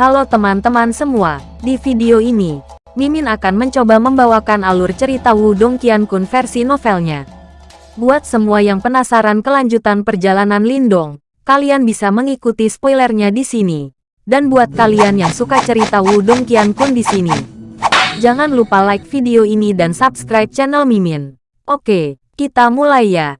Halo teman-teman semua, di video ini, Mimin akan mencoba membawakan alur cerita Wudong Qiankun versi novelnya. Buat semua yang penasaran kelanjutan perjalanan Lindong, kalian bisa mengikuti spoilernya di sini. Dan buat kalian yang suka cerita Wudong Qiankun di sini, jangan lupa like video ini dan subscribe channel Mimin. Oke, kita mulai ya.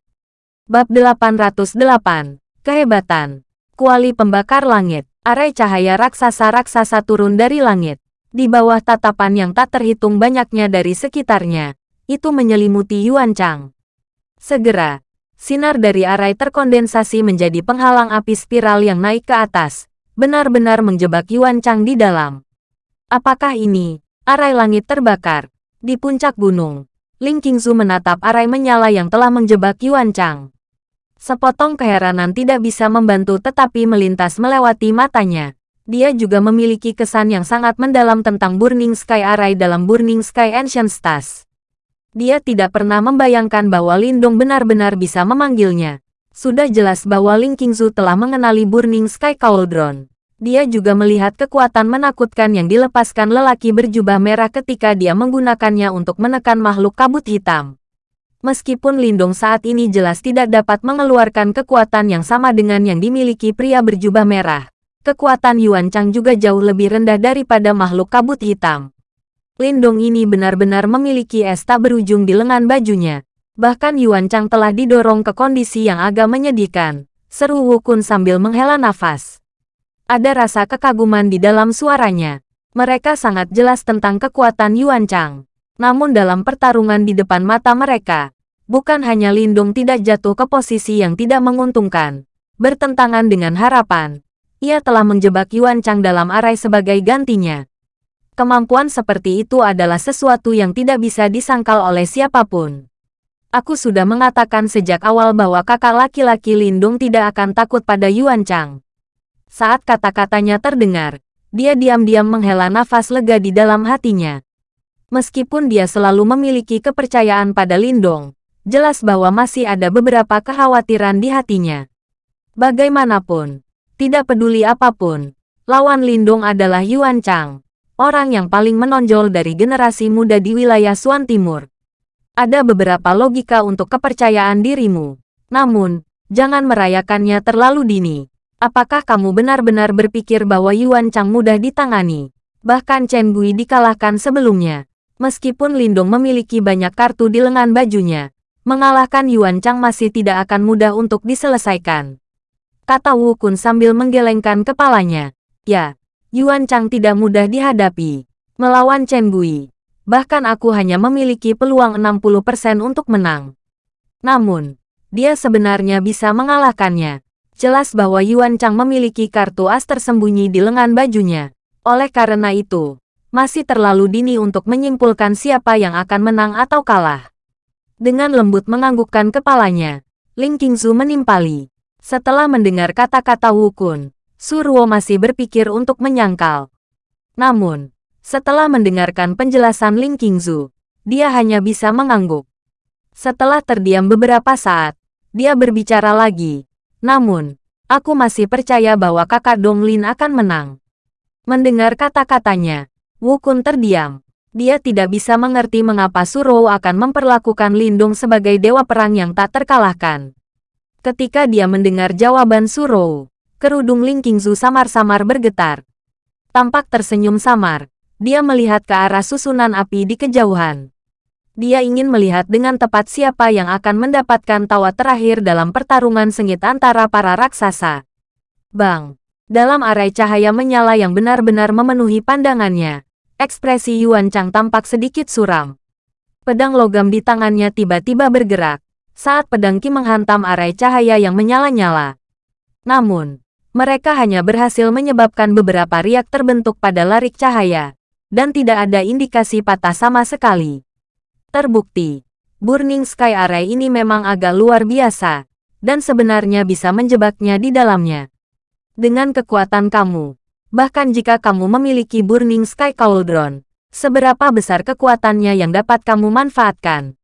Bab 808, Kehebatan, Kuali Pembakar Langit. Arai cahaya raksasa-raksasa turun dari langit. Di bawah tatapan yang tak terhitung banyaknya dari sekitarnya, itu menyelimuti Yuan Chang. Segera, sinar dari arai terkondensasi menjadi penghalang api spiral yang naik ke atas, benar-benar menjebak Yuan Chang di dalam. Apakah ini, arai langit terbakar? Di puncak gunung, Ling Qingzu menatap arai menyala yang telah menjebak Yuan Chang. Sepotong keheranan tidak bisa membantu tetapi melintas melewati matanya. Dia juga memiliki kesan yang sangat mendalam tentang Burning Sky Array dalam Burning Sky Ancient Stars. Dia tidak pernah membayangkan bahwa Lindong benar-benar bisa memanggilnya. Sudah jelas bahwa Ling Qingzu telah mengenali Burning Sky Cauldron. Dia juga melihat kekuatan menakutkan yang dilepaskan lelaki berjubah merah ketika dia menggunakannya untuk menekan makhluk kabut hitam. Meskipun Lindong saat ini jelas tidak dapat mengeluarkan kekuatan yang sama dengan yang dimiliki pria berjubah merah, kekuatan Yuan Chang juga jauh lebih rendah daripada makhluk kabut hitam. Lindong ini benar-benar memiliki es tak berujung di lengan bajunya. Bahkan Yuan Chang telah didorong ke kondisi yang agak menyedihkan. Seru Wukun sambil menghela nafas. Ada rasa kekaguman di dalam suaranya. Mereka sangat jelas tentang kekuatan Yuan Chang. Namun dalam pertarungan di depan mata mereka, bukan hanya Lindung tidak jatuh ke posisi yang tidak menguntungkan, bertentangan dengan harapan, ia telah menjebak Yuan Chang dalam arai sebagai gantinya. Kemampuan seperti itu adalah sesuatu yang tidak bisa disangkal oleh siapa pun. Aku sudah mengatakan sejak awal bahwa kakak laki-laki Lindung tidak akan takut pada Yuan Chang. Saat kata-katanya terdengar, dia diam-diam menghela nafas lega di dalam hatinya. Meskipun dia selalu memiliki kepercayaan pada Lindong, jelas bahwa masih ada beberapa kekhawatiran di hatinya. Bagaimanapun, tidak peduli apa pun, lawan Lindong adalah Yuan Chang, orang yang paling menonjol dari generasi muda di wilayah Suan Timur. Ada beberapa logika untuk kepercayaan dirimu, namun, jangan merayakannya terlalu dini. Apakah kamu benar-benar berpikir bahwa Yuan Chang mudah ditangani? Bahkan Chen Gui dikalahkan sebelumnya. Meskipun Lindong memiliki banyak kartu di lengan bajunya, mengalahkan Yuan Chang masih tidak akan mudah untuk diselesaikan. Kata Wu Kun sambil menggelengkan kepalanya. Ya, Yuan Chang tidak mudah dihadapi. Melawan Chen Gui. Bahkan aku hanya memiliki peluang 60% untuk menang. Namun, dia sebenarnya bisa mengalahkannya. Jelas bahwa Yuan Chang memiliki kartu as tersembunyi di lengan bajunya. Oleh karena itu, masih terlalu dini untuk menyimpulkan siapa yang akan menang atau kalah. Dengan lembut menganggukkan kepalanya, Ling Qingzu menimpali. Setelah mendengar kata-kata Wu Kun, Surwo masih berpikir untuk menyangkal. Namun, setelah mendengarkan penjelasan Ling Qingzu, dia hanya bisa mengangguk. Setelah terdiam beberapa saat, dia berbicara lagi. Namun, aku masih percaya bahwa kakak Dong Lin akan menang. Mendengar kata-katanya, Wu Kun terdiam. Dia tidak bisa mengerti mengapa Surou akan memperlakukan Lindung sebagai dewa perang yang tak terkalahkan. Ketika dia mendengar jawaban Surou, kerudung Ling Qingzu samar-samar bergetar. Tampak tersenyum samar, dia melihat ke arah susunan api di kejauhan. Dia ingin melihat dengan tepat siapa yang akan mendapatkan tawa terakhir dalam pertarungan sengit antara para raksasa. Bang! Dalam arai cahaya menyala yang benar-benar memenuhi pandangannya, Ekspresi Yuan Chang tampak sedikit suram. Pedang logam di tangannya tiba-tiba bergerak, saat pedang Qi menghantam arai cahaya yang menyala-nyala. Namun, mereka hanya berhasil menyebabkan beberapa riak terbentuk pada larik cahaya, dan tidak ada indikasi patah sama sekali. Terbukti, Burning Sky Array ini memang agak luar biasa, dan sebenarnya bisa menjebaknya di dalamnya. Dengan kekuatan kamu, Bahkan jika kamu memiliki Burning Sky Cauldron, seberapa besar kekuatannya yang dapat kamu manfaatkan?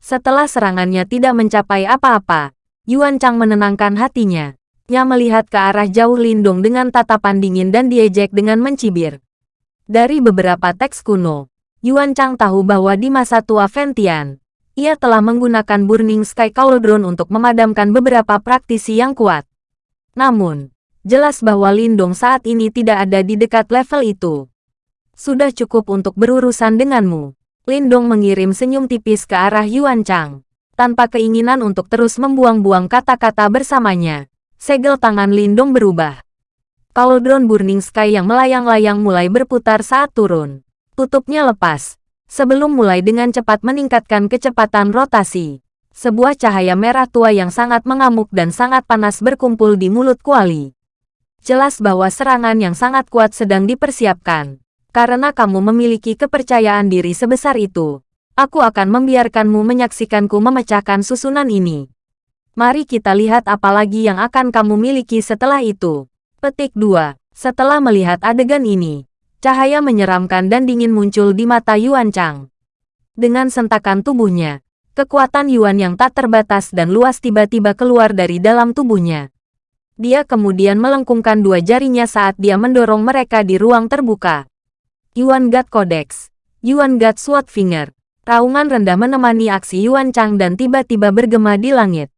Setelah serangannya tidak mencapai apa-apa, Yuan Chang menenangkan hatinya. Nya melihat ke arah jauh Lindong dengan tatapan dingin dan diejek dengan mencibir. Dari beberapa teks kuno, Yuan Chang tahu bahwa di masa tua Ventian, ia telah menggunakan Burning Sky Cauldron untuk memadamkan beberapa praktisi yang kuat. Namun, jelas bahwa Lindong saat ini tidak ada di dekat level itu. Sudah cukup untuk berurusan denganmu. Lindong mengirim senyum tipis ke arah Yuan Chang. Tanpa keinginan untuk terus membuang-buang kata-kata bersamanya, segel tangan Lindong berubah. Cauldron Burning Sky yang melayang-layang mulai berputar saat turun. Tutupnya lepas. Sebelum mulai dengan cepat meningkatkan kecepatan rotasi. Sebuah cahaya merah tua yang sangat mengamuk dan sangat panas berkumpul di mulut Kuali. Jelas bahwa serangan yang sangat kuat sedang dipersiapkan. Karena kamu memiliki kepercayaan diri sebesar itu, aku akan membiarkanmu menyaksikanku memecahkan susunan ini. Mari kita lihat apa lagi yang akan kamu miliki setelah itu. Petik 2. Setelah melihat adegan ini, cahaya menyeramkan dan dingin muncul di mata Yuan Chang. Dengan sentakan tubuhnya, kekuatan Yuan yang tak terbatas dan luas tiba-tiba keluar dari dalam tubuhnya. Dia kemudian melengkungkan dua jarinya saat dia mendorong mereka di ruang terbuka. Yuan God Codex, Yuan God Sword Finger, raungan rendah menemani aksi Yuan Chang dan tiba-tiba bergema di langit.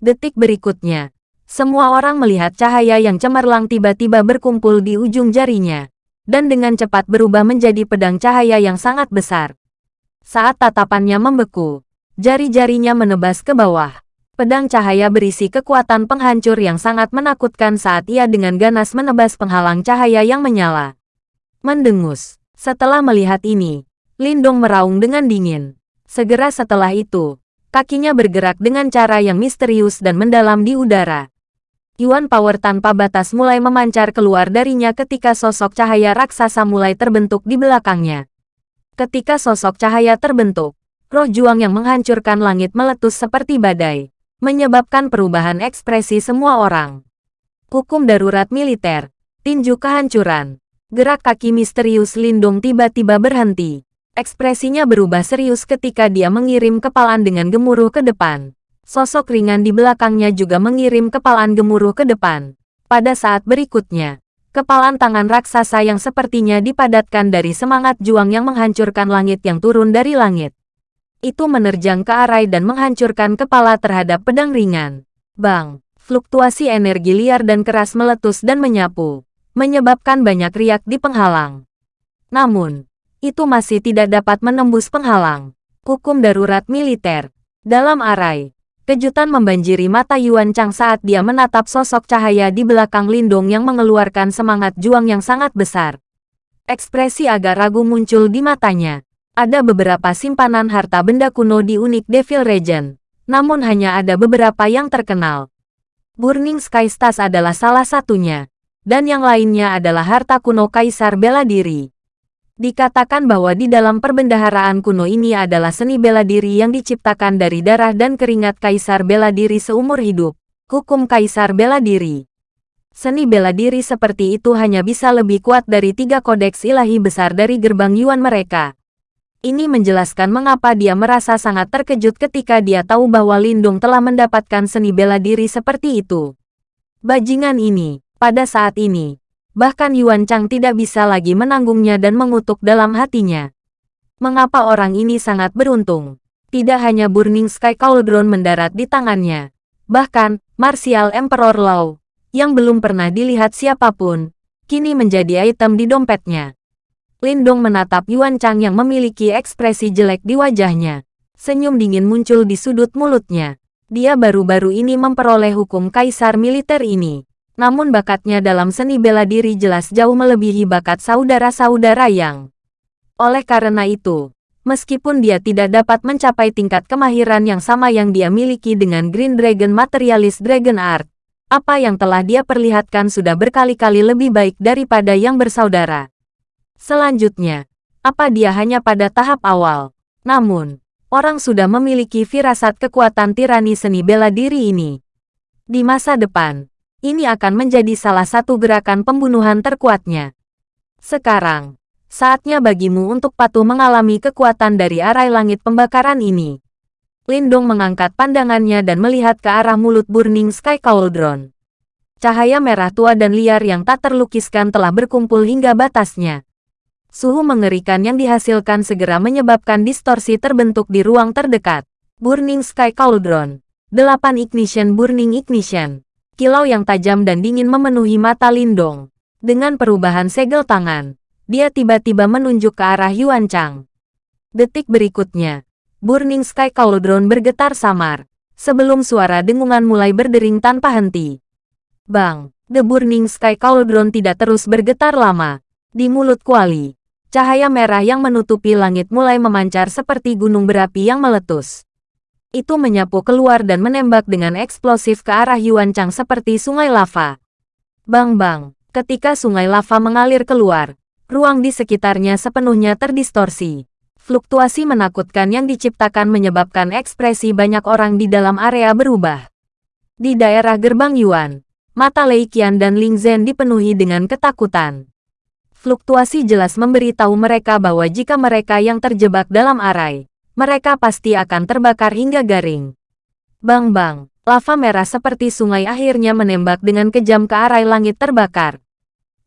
Detik berikutnya, semua orang melihat cahaya yang cemerlang tiba-tiba berkumpul di ujung jarinya, dan dengan cepat berubah menjadi pedang cahaya yang sangat besar. Saat tatapannya membeku, jari-jarinya menebas ke bawah. Pedang cahaya berisi kekuatan penghancur yang sangat menakutkan saat ia dengan ganas menebas penghalang cahaya yang menyala. Mendengus. Setelah melihat ini, Lindong meraung dengan dingin. Segera setelah itu, Kakinya bergerak dengan cara yang misterius dan mendalam di udara. Yuan Power tanpa batas mulai memancar keluar darinya ketika sosok cahaya raksasa mulai terbentuk di belakangnya. Ketika sosok cahaya terbentuk, roh juang yang menghancurkan langit meletus seperti badai, menyebabkan perubahan ekspresi semua orang. Hukum darurat militer, tinju kehancuran, gerak kaki misterius Lindung tiba-tiba berhenti. Ekspresinya berubah serius ketika dia mengirim kepalan dengan gemuruh ke depan. Sosok ringan di belakangnya juga mengirim kepalan gemuruh ke depan. Pada saat berikutnya, kepalan tangan raksasa yang sepertinya dipadatkan dari semangat juang yang menghancurkan langit yang turun dari langit. Itu menerjang ke arah dan menghancurkan kepala terhadap pedang ringan. Bang, fluktuasi energi liar dan keras meletus dan menyapu, menyebabkan banyak riak di penghalang. Namun, itu masih tidak dapat menembus penghalang. Hukum darurat militer. Dalam arai, kejutan membanjiri mata Yuan Chang saat dia menatap sosok cahaya di belakang Lindong yang mengeluarkan semangat juang yang sangat besar. Ekspresi agak ragu muncul di matanya. Ada beberapa simpanan harta benda kuno di unik Devil Region, namun hanya ada beberapa yang terkenal. Burning Sky Stars adalah salah satunya, dan yang lainnya adalah harta kuno Kaisar Bela Diri. Dikatakan bahwa di dalam perbendaharaan kuno ini adalah seni bela diri yang diciptakan dari darah dan keringat kaisar bela diri seumur hidup. Hukum kaisar bela diri. Seni bela diri seperti itu hanya bisa lebih kuat dari tiga kodeks ilahi besar dari gerbang Yuan mereka. Ini menjelaskan mengapa dia merasa sangat terkejut ketika dia tahu bahwa Lindung telah mendapatkan seni bela diri seperti itu. Bajingan ini, pada saat ini, Bahkan Yuan Chang tidak bisa lagi menanggungnya dan mengutuk dalam hatinya. Mengapa orang ini sangat beruntung? Tidak hanya Burning Sky Cauldron mendarat di tangannya. Bahkan, Martial Emperor Lao, yang belum pernah dilihat siapa pun, kini menjadi item di dompetnya. Lindong menatap Yuan Chang yang memiliki ekspresi jelek di wajahnya. Senyum dingin muncul di sudut mulutnya. Dia baru-baru ini memperoleh hukum kaisar militer ini. Namun bakatnya dalam seni bela diri jelas jauh melebihi bakat saudara-saudara yang. Oleh karena itu, meskipun dia tidak dapat mencapai tingkat kemahiran yang sama yang dia miliki dengan Green Dragon Materialist Dragon Art, apa yang telah dia perlihatkan sudah berkali-kali lebih baik daripada yang bersaudara. Selanjutnya, apa dia hanya pada tahap awal? Namun, orang sudah memiliki firasat kekuatan tirani seni bela diri ini. Di masa depan, ini akan menjadi salah satu gerakan pembunuhan terkuatnya. Sekarang, saatnya bagimu untuk patuh mengalami kekuatan dari arai langit pembakaran ini. Lindong mengangkat pandangannya dan melihat ke arah mulut Burning Sky Cauldron. Cahaya merah tua dan liar yang tak terlukiskan telah berkumpul hingga batasnya. Suhu mengerikan yang dihasilkan segera menyebabkan distorsi terbentuk di ruang terdekat. Burning Sky Cauldron. 8 Ignition Burning Ignition. Kilau yang tajam dan dingin memenuhi mata Lindong. Dengan perubahan segel tangan, dia tiba-tiba menunjuk ke arah Yuan Chang. Detik berikutnya, Burning Sky Cauldron bergetar samar, sebelum suara dengungan mulai berdering tanpa henti. Bang, The Burning Sky Cauldron tidak terus bergetar lama. Di mulut Kuali, cahaya merah yang menutupi langit mulai memancar seperti gunung berapi yang meletus. Itu menyapu keluar dan menembak dengan eksplosif ke arah Yuan Chang seperti sungai lava. Bang-bang, ketika sungai lava mengalir keluar, ruang di sekitarnya sepenuhnya terdistorsi. Fluktuasi menakutkan yang diciptakan menyebabkan ekspresi banyak orang di dalam area berubah. Di daerah gerbang Yuan, Mata Lei Qian dan Ling Zhen dipenuhi dengan ketakutan. Fluktuasi jelas memberitahu mereka bahwa jika mereka yang terjebak dalam arai, mereka pasti akan terbakar hingga garing. Bang-bang, lava merah seperti sungai akhirnya menembak dengan kejam ke arai langit terbakar.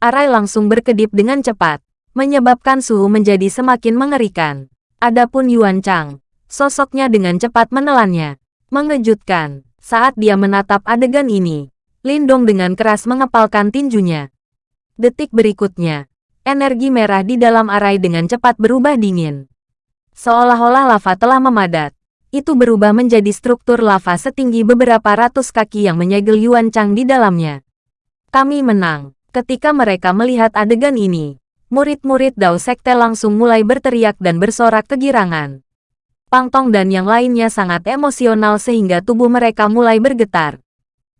Arai langsung berkedip dengan cepat, menyebabkan suhu menjadi semakin mengerikan. Adapun Yuan Chang, sosoknya dengan cepat menelannya. Mengejutkan, saat dia menatap adegan ini, Lindong dengan keras mengepalkan tinjunya. Detik berikutnya, energi merah di dalam arai dengan cepat berubah dingin. Seolah-olah lava telah memadat. Itu berubah menjadi struktur lava setinggi beberapa ratus kaki yang menyegel Yuan Chang di dalamnya. Kami menang. Ketika mereka melihat adegan ini, murid-murid Dao Sekte langsung mulai berteriak dan bersorak kegirangan. Pang Tong dan yang lainnya sangat emosional sehingga tubuh mereka mulai bergetar.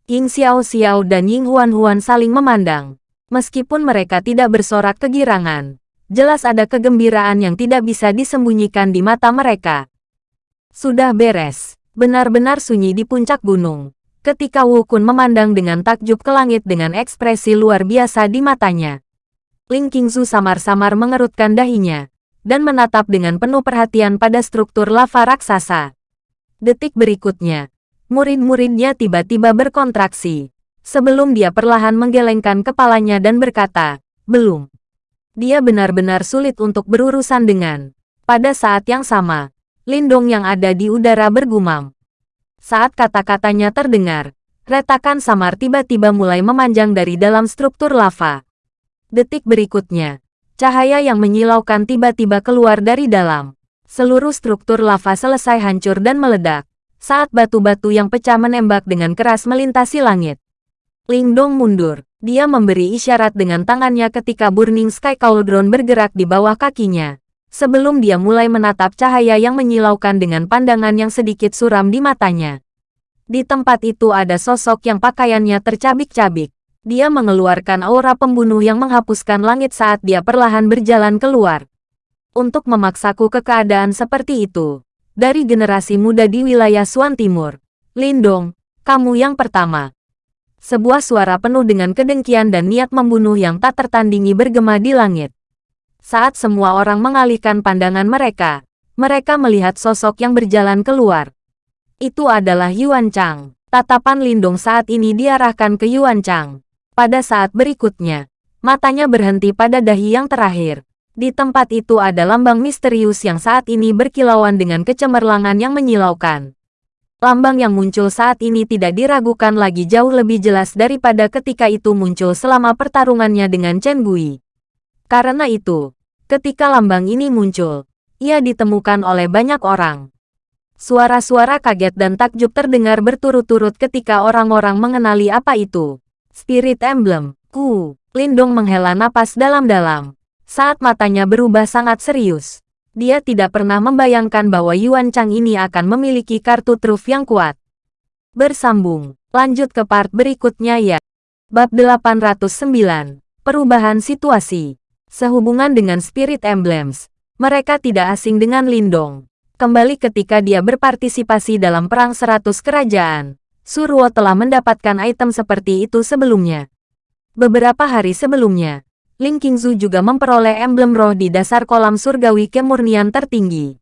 Ying Xiao Xiao dan Ying Huan Huan saling memandang. Meskipun mereka tidak bersorak kegirangan, jelas ada kegembiraan yang tidak bisa disembunyikan di mata mereka. Sudah beres, benar-benar sunyi di puncak gunung. Ketika Wu Kun memandang dengan takjub ke langit dengan ekspresi luar biasa di matanya. Ling Qingzu samar-samar mengerutkan dahinya, dan menatap dengan penuh perhatian pada struktur lava raksasa. Detik berikutnya, murid-muridnya tiba-tiba berkontraksi. Sebelum dia perlahan menggelengkan kepalanya dan berkata, belum. Dia benar-benar sulit untuk berurusan dengan. Pada saat yang sama, Lindong yang ada di udara bergumam. Saat kata-katanya terdengar, retakan samar tiba-tiba mulai memanjang dari dalam struktur lava. Detik berikutnya, cahaya yang menyilaukan tiba-tiba keluar dari dalam. Seluruh struktur lava selesai hancur dan meledak saat batu-batu yang pecah menembak dengan keras melintasi langit. Lingdong mundur. Dia memberi isyarat dengan tangannya ketika Burning Sky Cauldron bergerak di bawah kakinya. Sebelum dia mulai menatap cahaya yang menyilaukan dengan pandangan yang sedikit suram di matanya. Di tempat itu ada sosok yang pakaiannya tercabik-cabik. Dia mengeluarkan aura pembunuh yang menghapuskan langit saat dia perlahan berjalan keluar. Untuk memaksaku ke keadaan seperti itu, dari generasi muda di wilayah Suan Timur. Lindong, kamu yang pertama. Sebuah suara penuh dengan kedengkian dan niat membunuh yang tak tertandingi bergema di langit. Saat semua orang mengalihkan pandangan mereka, mereka melihat sosok yang berjalan keluar. Itu adalah Yuan Chang. Tatapan Lindong saat ini diarahkan ke Yuan Chang. Pada saat berikutnya, matanya berhenti pada dahi yang terakhir. Di tempat itu ada lambang misterius yang saat ini berkilauan dengan kecemerlangan yang menyilaukan. Lambang yang muncul saat ini tidak diragukan lagi jauh lebih jelas daripada ketika itu muncul selama pertarungannya dengan Chen Gui. Karena itu, ketika lambang ini muncul, ia ditemukan oleh banyak orang. Suara-suara kaget dan takjub terdengar berturut-turut ketika orang-orang mengenali apa itu. Spirit Emblem, Ku, Lindong menghela napas dalam-dalam. Saat matanya berubah sangat serius, dia tidak pernah membayangkan bahwa Yuan Chang ini akan memiliki kartu truf yang kuat. Bersambung, lanjut ke part berikutnya ya. Bab 809, Perubahan Situasi. Sehubungan dengan Spirit Emblems, mereka tidak asing dengan Lindong. Kembali ketika dia berpartisipasi dalam Perang Seratus Kerajaan, Surwo telah mendapatkan item seperti itu sebelumnya. Beberapa hari sebelumnya, Ling Qingzu juga memperoleh emblem roh di dasar kolam surgawi kemurnian tertinggi.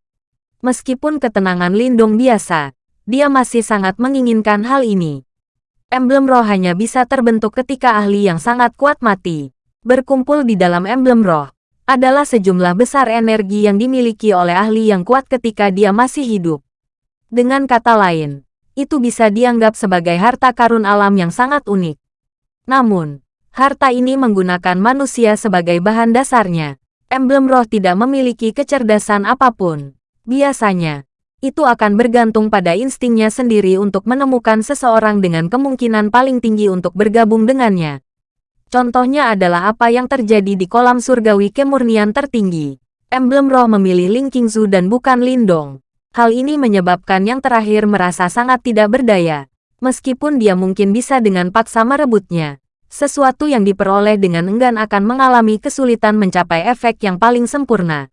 Meskipun ketenangan Lindong biasa, dia masih sangat menginginkan hal ini. Emblem roh hanya bisa terbentuk ketika ahli yang sangat kuat mati. Berkumpul di dalam emblem roh adalah sejumlah besar energi yang dimiliki oleh ahli yang kuat ketika dia masih hidup. Dengan kata lain, itu bisa dianggap sebagai harta karun alam yang sangat unik. Namun, harta ini menggunakan manusia sebagai bahan dasarnya. Emblem roh tidak memiliki kecerdasan apa pun. Biasanya, itu akan bergantung pada instingnya sendiri untuk menemukan seseorang dengan kemungkinan paling tinggi untuk bergabung dengannya. Contohnya adalah apa yang terjadi di kolam surgawi kemurnian tertinggi. Emblem roh memilih Ling Qingzu dan bukan Lindong. Hal ini menyebabkan yang terakhir merasa sangat tidak berdaya. Meskipun dia mungkin bisa dengan paksa merebutnya, sesuatu yang diperoleh dengan enggan akan mengalami kesulitan mencapai efek yang paling sempurna.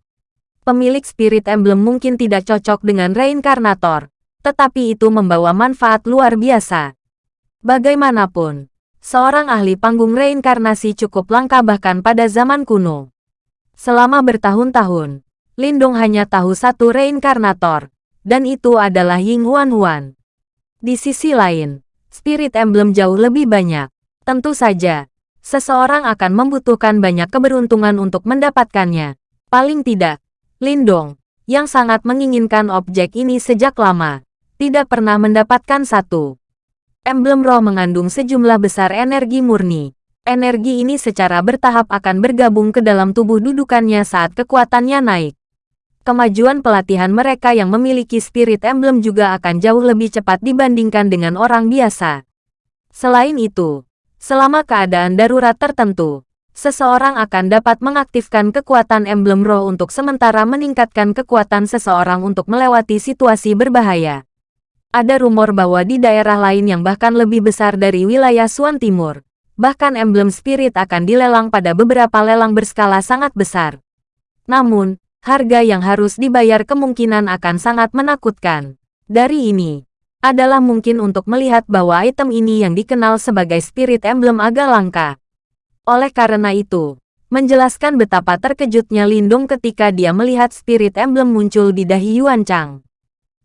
Pemilik spirit emblem mungkin tidak cocok dengan reinkarnator, tetapi itu membawa manfaat luar biasa. Bagaimanapun, seorang ahli panggung reinkarnasi cukup langka bahkan pada zaman kuno. Selama bertahun-tahun, Lindong hanya tahu satu reinkarnator, dan itu adalah Ying Huan Huan. Di sisi lain, spirit emblem jauh lebih banyak. Tentu saja, seseorang akan membutuhkan banyak keberuntungan untuk mendapatkannya. Paling tidak, Lindong, yang sangat menginginkan objek ini sejak lama, tidak pernah mendapatkan satu. Emblem roh mengandung sejumlah besar energi murni. Energi ini secara bertahap akan bergabung ke dalam tubuh dudukannya saat kekuatannya naik. Kemajuan pelatihan mereka yang memiliki spirit emblem juga akan jauh lebih cepat dibandingkan dengan orang biasa. Selain itu, selama keadaan darurat tertentu, seseorang akan dapat mengaktifkan kekuatan emblem roh untuk sementara meningkatkan kekuatan seseorang untuk melewati situasi berbahaya. Ada rumor bahwa di daerah lain yang bahkan lebih besar dari wilayah Suan Timur, bahkan emblem spirit akan dilelang pada beberapa lelang berskala sangat besar. Namun, harga yang harus dibayar kemungkinan akan sangat menakutkan. Dari ini, adalah mungkin untuk melihat bahwa item ini yang dikenal sebagai spirit emblem agak langka. Oleh karena itu, menjelaskan betapa terkejutnya Lindung ketika dia melihat spirit emblem muncul di dahi Yuan Chang.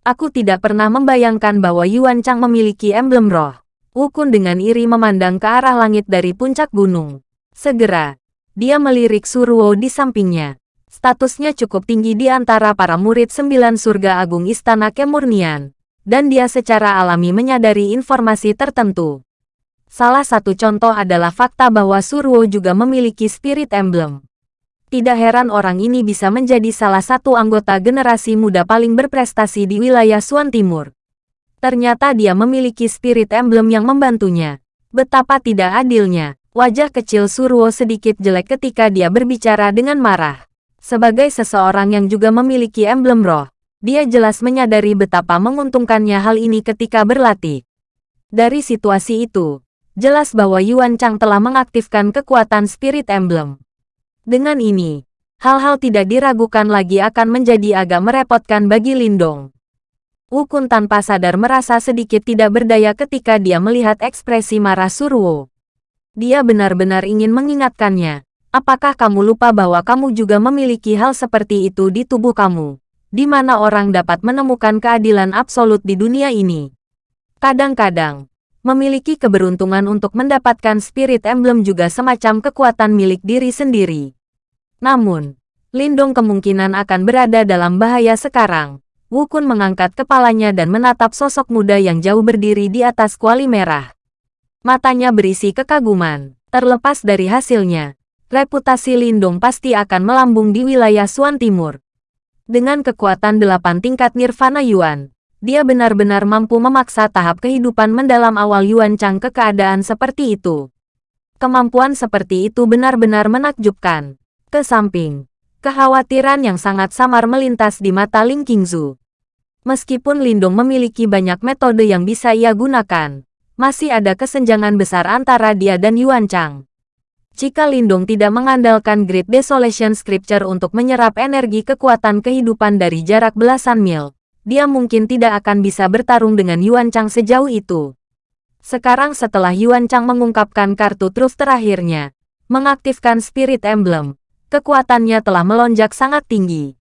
Aku tidak pernah membayangkan bahwa Yuan Chang memiliki emblem roh. Wukun dengan iri memandang ke arah langit dari puncak gunung. Segera, dia melirik Suruo di sampingnya. Statusnya cukup tinggi di antara para murid sembilan surga agung Istana Kemurnian. Dan dia secara alami menyadari informasi tertentu. Salah satu contoh adalah fakta bahwa Suruo juga memiliki spirit emblem. Tidak heran orang ini bisa menjadi salah satu anggota generasi muda paling berprestasi di wilayah Suan Timur. Ternyata dia memiliki spirit emblem yang membantunya. Betapa tidak adilnya. Wajah kecil Surwo sedikit jelek ketika dia berbicara dengan marah. Sebagai seseorang yang juga memiliki emblem roh, dia jelas menyadari betapa menguntungkannya hal ini ketika berlatih. Dari situasi itu, jelas bahwa Yuan Chang telah mengaktifkan kekuatan spirit emblem. Dengan ini, hal-hal tidak diragukan lagi akan menjadi agak merepotkan bagi Lindong. Wukun tanpa sadar merasa sedikit tidak berdaya ketika dia melihat ekspresi marah Surwo. Dia benar-benar ingin mengingatkannya. Apakah kamu lupa bahwa kamu juga memiliki hal seperti itu di tubuh kamu? Di mana orang dapat menemukan keadilan absolut di dunia ini? Kadang-kadang, Memiliki keberuntungan untuk mendapatkan spirit emblem juga semacam kekuatan milik diri sendiri. Namun, Lindong kemungkinan akan berada dalam bahaya sekarang. Wukun mengangkat kepalanya dan menatap sosok muda yang jauh berdiri di atas kuali merah. Matanya berisi kekaguman. Terlepas dari hasilnya, reputasi Lindong pasti akan melambung di wilayah Suan Timur. Dengan kekuatan delapan tingkat Nirvana Yuan, dia benar-benar mampu memaksa tahap kehidupan mendalam awal Yuan Chang ke keadaan seperti itu. Kemampuan seperti itu benar-benar menakjubkan. Ke samping, kekhawatiran yang sangat samar melintas di mata Ling Qingzu. Meskipun Lindong memiliki banyak metode yang bisa ia gunakan, masih ada kesenjangan besar antara dia dan Yuan Chang. Jika Lindong tidak mengandalkan Great Desolation Scripture untuk menyerap energi kekuatan kehidupan dari jarak belasan mil, dia mungkin tidak akan bisa bertarung dengan Yuan Chang sejauh itu. Sekarang setelah Yuan Chang mengungkapkan kartu truf terakhirnya, mengaktifkan Spirit Emblem, kekuatannya telah melonjak sangat tinggi.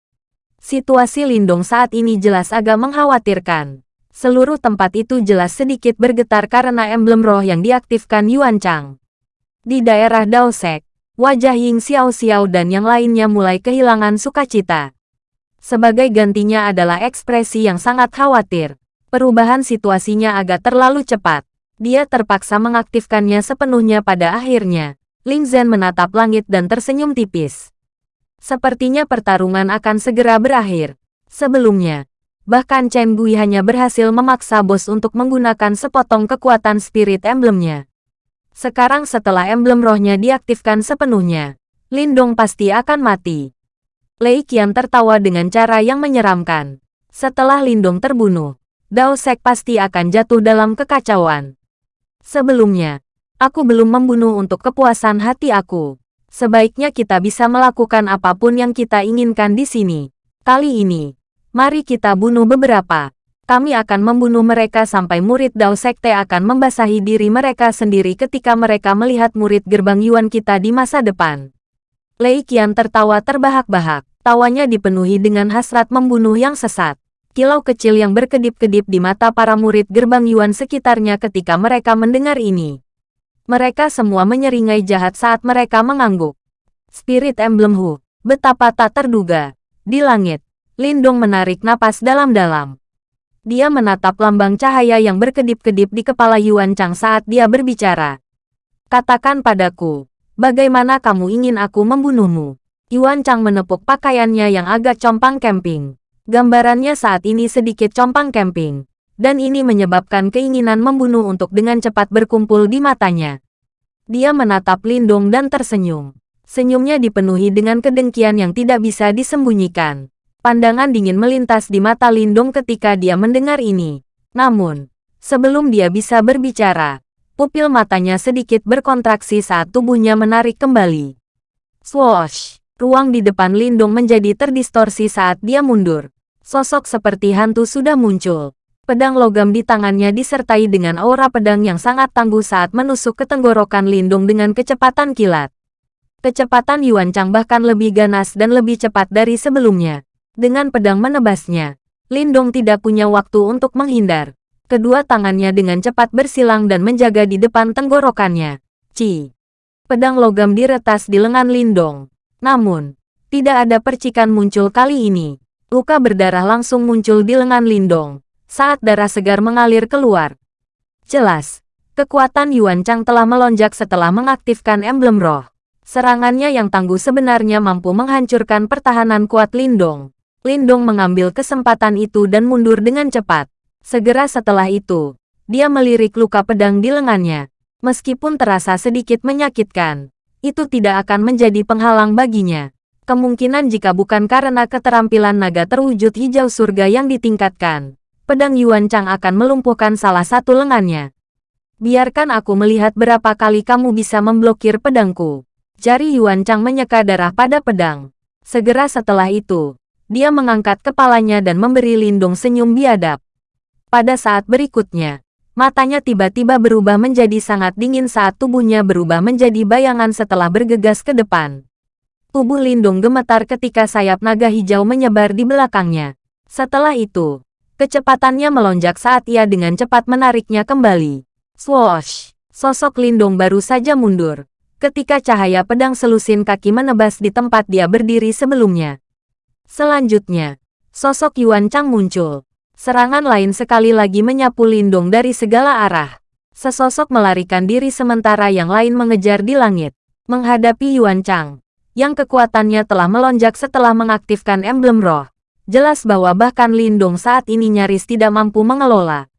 Situasi Lindong saat ini jelas agak mengkhawatirkan. Seluruh tempat itu jelas sedikit bergetar karena emblem roh yang diaktifkan Yuan Chang. Di daerah Daosek, wajah Ying Xiao Xiao dan yang lainnya mulai kehilangan sukacita. Sebagai gantinya adalah ekspresi yang sangat khawatir. Perubahan situasinya agak terlalu cepat. Dia terpaksa mengaktifkannya sepenuhnya pada akhirnya. Ling Zhen menatap langit dan tersenyum tipis. Sepertinya pertarungan akan segera berakhir. Sebelumnya, Bahkan Chen Gui hanya berhasil memaksa bos untuk menggunakan sepotong kekuatan spirit emblemnya. Sekarang setelah emblem rohnya diaktifkan sepenuhnya, Lindong pasti akan mati. Lei Qian tertawa dengan cara yang menyeramkan. Setelah Lindong terbunuh, Dao Sek pasti akan jatuh dalam kekacauan. Sebelumnya, aku belum membunuh untuk kepuasan hati aku. Sebaiknya kita bisa melakukan apa pun yang kita inginkan di sini. Kali ini, Mari kita bunuh beberapa. Kami akan membunuh mereka sampai murid Dao Sekte akan membasahi diri mereka sendiri ketika mereka melihat murid gerbang Yuan kita di masa depan. Lei Qian tertawa terbahak-bahak. Tawanya dipenuhi dengan hasrat membunuh yang sesat. Kilau kecil yang berkedip-kedip di mata para murid gerbang Yuan sekitarnya ketika mereka mendengar ini. Mereka semua menyeringai jahat saat mereka mengangguk. Spirit Emblem Hu, betapa tak terduga. Di langit, Lindong menarik napas dalam-dalam. Dia menatap lambang cahaya yang berkedip-kedip di kepala Yuan Chang saat dia berbicara. Katakan padaku, bagaimana kamu ingin aku membunuhmu? Yuan Chang menepuk pakaiannya yang agak compang camping. Gambarannya saat ini sedikit compang camping. Dan ini menyebabkan keinginan membunuh untuk dengan cepat berkumpul di matanya. Dia menatap Lindong dan tersenyum. Senyumnya dipenuhi dengan kedengkian yang tidak bisa disembunyikan. Pandangan dingin melintas di mata Lindung ketika dia mendengar ini. Namun, sebelum dia bisa berbicara, pupil matanya sedikit berkontraksi saat tubuhnya menarik kembali. Swoosh! Ruang di depan Lindung menjadi terdistorsi saat dia mundur. Sosok seperti hantu sudah muncul. Pedang logam di tangannya disertai dengan aura pedang yang sangat tangguh saat menusuk ke tenggorokan Lindung dengan kecepatan kilat. Kecepatan Yuan Chang bahkan lebih ganas dan lebih cepat dari sebelumnya. Dengan pedang menebasnya, Lindong tidak punya waktu untuk menghindar. Kedua tangannya dengan cepat bersilang dan menjaga di depan tenggorokannya. Ci. Pedang logam diretas di lengan Lindong. Namun, tidak ada percikan muncul kali ini. Luka berdarah langsung muncul di lengan Lindong, saat darah segar mengalir keluar. Jelas, kekuatan Yuan Chang telah melonjak setelah mengaktifkan emblem roh. Serangannya yang tangguh sebenarnya mampu menghancurkan pertahanan kuat Lindong. Lindong mengambil kesempatan itu dan mundur dengan cepat. Segera setelah itu, dia melirik luka pedang di lengannya. Meskipun terasa sedikit menyakitkan, itu tidak akan menjadi penghalang baginya. Kemungkinan jika bukan karena keterampilan naga terwujud hijau surga yang ditingkatkan, pedang Yuan Chang akan melumpuhkan salah satu lengannya. Biarkan aku melihat berapa kali kamu bisa memblokir pedangku. Jari Yuan Chang menyeka darah pada pedang. Segera setelah itu, dia mengangkat kepalanya dan memberi Lindung senyum biadab. Pada saat berikutnya, matanya tiba-tiba berubah menjadi sangat dingin saat tubuhnya berubah menjadi bayangan setelah bergegas ke depan. Tubuh Lindung gemetar ketika sayap naga hijau menyebar di belakangnya. Setelah itu, kecepatannya melonjak saat ia dengan cepat menariknya kembali. Swoosh! Sosok Lindung baru saja mundur. Ketika cahaya pedang selusin kaki menebas di tempat dia berdiri sebelumnya. Selanjutnya, sosok Yuan Chang muncul. Serangan lain sekali lagi menyapu Lindong dari segala arah. Sesosok melarikan diri sementara yang lain mengejar di langit. Menghadapi Yuan Chang, yang kekuatannya telah melonjak setelah mengaktifkan emblem roh. Jelas bahwa bahkan Lindong saat ini nyaris tidak mampu mengelola.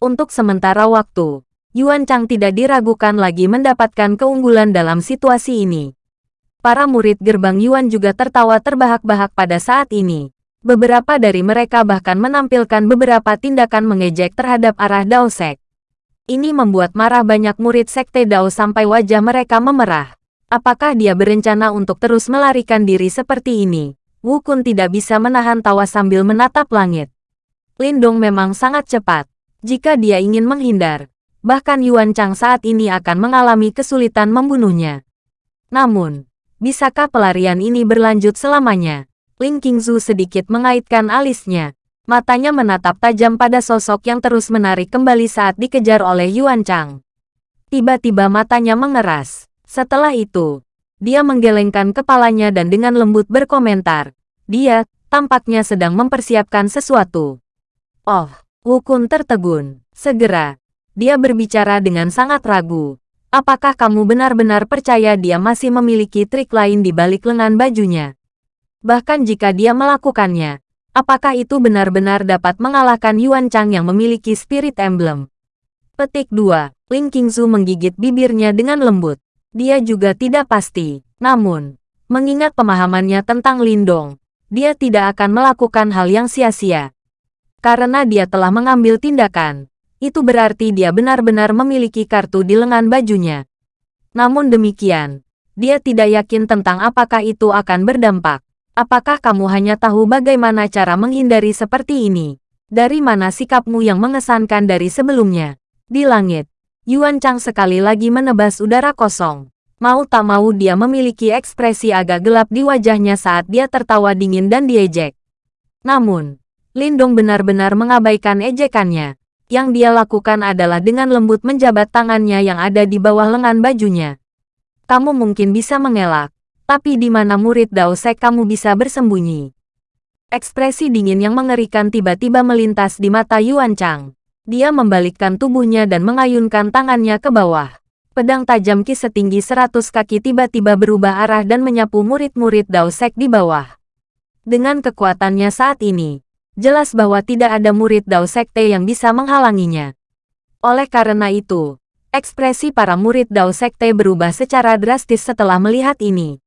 Untuk sementara waktu, Yuan Chang tidak diragukan lagi mendapatkan keunggulan dalam situasi ini. Para murid gerbang Yuan juga tertawa terbahak-bahak pada saat ini. Beberapa dari mereka bahkan menampilkan beberapa tindakan mengejek terhadap arah Dao Sek. Ini membuat marah banyak murid Sekte Dao sampai wajah mereka memerah. Apakah dia berencana untuk terus melarikan diri seperti ini? Wu Kun tidak bisa menahan tawa sambil menatap langit. Lindong memang sangat cepat. Jika dia ingin menghindar, bahkan Yuan Chang saat ini akan mengalami kesulitan membunuhnya. Namun, Bisakah pelarian ini berlanjut selamanya? Ling Qingzu sedikit mengaitkan alisnya. Matanya menatap tajam pada sosok yang terus menarik kembali saat dikejar oleh Yuan Chang. Tiba-tiba matanya mengeras. Setelah itu, dia menggelengkan kepalanya dan dengan lembut berkomentar. Dia, tampaknya sedang mempersiapkan sesuatu. Oh, Wukun tertegun. Segera, dia berbicara dengan sangat ragu. Apakah kamu benar-benar percaya dia masih memiliki trik lain di balik lengan bajunya? Bahkan jika dia melakukannya, apakah itu benar-benar dapat mengalahkan Yuan Chang yang memiliki spirit emblem? Petik 2. Ling Qingzu menggigit bibirnya dengan lembut. Dia juga tidak pasti. Namun, mengingat pemahamannya tentang Lindong, dia tidak akan melakukan hal yang sia-sia. Karena dia telah mengambil tindakan, itu berarti dia benar-benar memiliki kartu di lengan bajunya. Namun demikian, dia tidak yakin tentang apakah itu akan berdampak. Apakah kamu hanya tahu bagaimana cara menghindari seperti ini? Dari mana sikapmu yang mengesankan dari sebelumnya? Di langit, Yuan Chang sekali lagi menebas udara kosong. Mau tak mau dia memiliki ekspresi agak gelap di wajahnya saat dia tertawa dingin dan diejek. Namun, Lindong benar-benar mengabaikan ejekannya. Yang dia lakukan adalah dengan lembut menjabat tangannya yang ada di bawah lengan bajunya. Kamu mungkin bisa mengelak, tapi di mana murid Dao Sek kamu bisa bersembunyi? Ekspresi dingin yang mengerikan tiba-tiba melintas di mata Yuan Chang. Dia membalikkan tubuhnya dan mengayunkan tangannya ke bawah. Pedang tajam Ki setinggi 100 kaki tiba-tiba berubah arah dan menyapu murid-murid Dao Sek di bawah. Dengan kekuatannya saat ini, Jelas bahwa tidak ada murid Dao Sekte yang bisa menghalanginya. Oleh karena itu, ekspresi para murid Dao Sekte berubah secara drastis setelah melihat ini.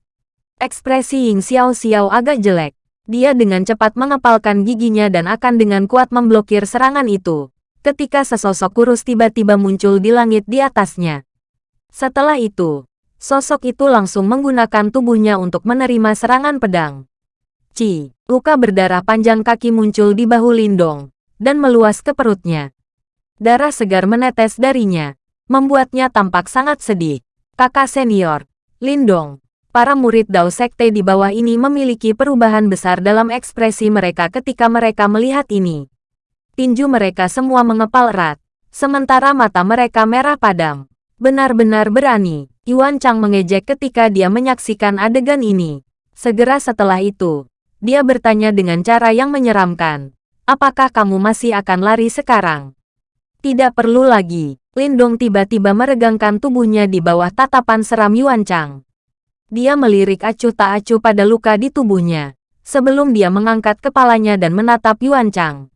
Ekspresi Ying Xiao Xiao agak jelek. Dia dengan cepat mengepalkan giginya dan akan dengan kuat memblokir serangan itu. Ketika sesosok kurus tiba-tiba muncul di langit di atasnya. Setelah itu, sosok itu langsung menggunakan tubuhnya untuk menerima serangan pedang. Ci, luka berdarah panjang kaki muncul di bahu Lindong, dan meluas ke perutnya. Darah segar menetes darinya, membuatnya tampak sangat sedih. Kakak senior, Lindong, para murid Dao Sekte di bawah ini memiliki perubahan besar dalam ekspresi mereka ketika mereka melihat ini. Tinju mereka semua mengepal erat, sementara mata mereka merah padam. Benar-benar berani, Yuan Chang mengejek ketika dia menyaksikan adegan ini. Segera setelah itu, dia bertanya dengan cara yang menyeramkan. Apakah kamu masih akan lari sekarang? Tidak perlu lagi. Lindong tiba-tiba meregangkan tubuhnya di bawah tatapan seram Yuan Chang. Dia melirik acuh tak acuh pada luka di tubuhnya. Sebelum dia mengangkat kepalanya dan menatap Yuan Chang.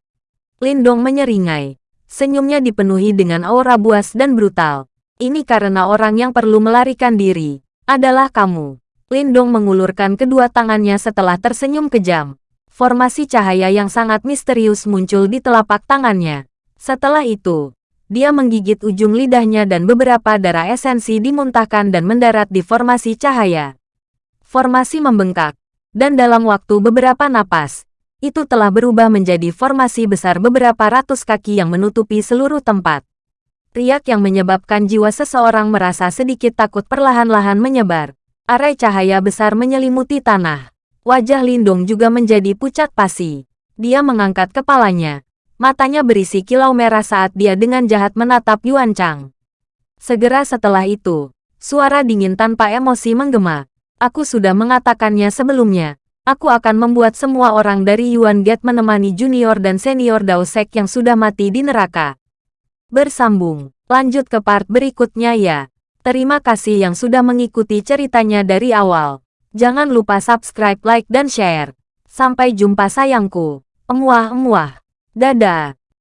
Lindong menyeringai. Senyumnya dipenuhi dengan aura buas dan brutal. Ini karena orang yang perlu melarikan diri. Adalah kamu. Lindong mengulurkan kedua tangannya setelah tersenyum kejam. Formasi cahaya yang sangat misterius muncul di telapak tangannya. Setelah itu, dia menggigit ujung lidahnya dan beberapa darah esensi dimuntahkan dan mendarat di formasi cahaya. Formasi membengkak, dan dalam waktu beberapa napas, itu telah berubah menjadi formasi besar beberapa ratus kaki yang menutupi seluruh tempat. Riak yang menyebabkan jiwa seseorang merasa sedikit takut perlahan-lahan menyebar. Arai cahaya besar menyelimuti tanah. Wajah Lindung juga menjadi pucat pasi. Dia mengangkat kepalanya. Matanya berisi kilau merah saat dia dengan jahat menatap Yuan Chang. Segera setelah itu, suara dingin tanpa emosi menggema. Aku sudah mengatakannya sebelumnya. Aku akan membuat semua orang dari Yuan Gate menemani junior dan senior Dao Sek yang sudah mati di neraka. Bersambung, lanjut ke part berikutnya ya. Terima kasih yang sudah mengikuti ceritanya dari awal. Jangan lupa subscribe, like, dan share. Sampai jumpa sayangku. Emuah-emuah. Dadah.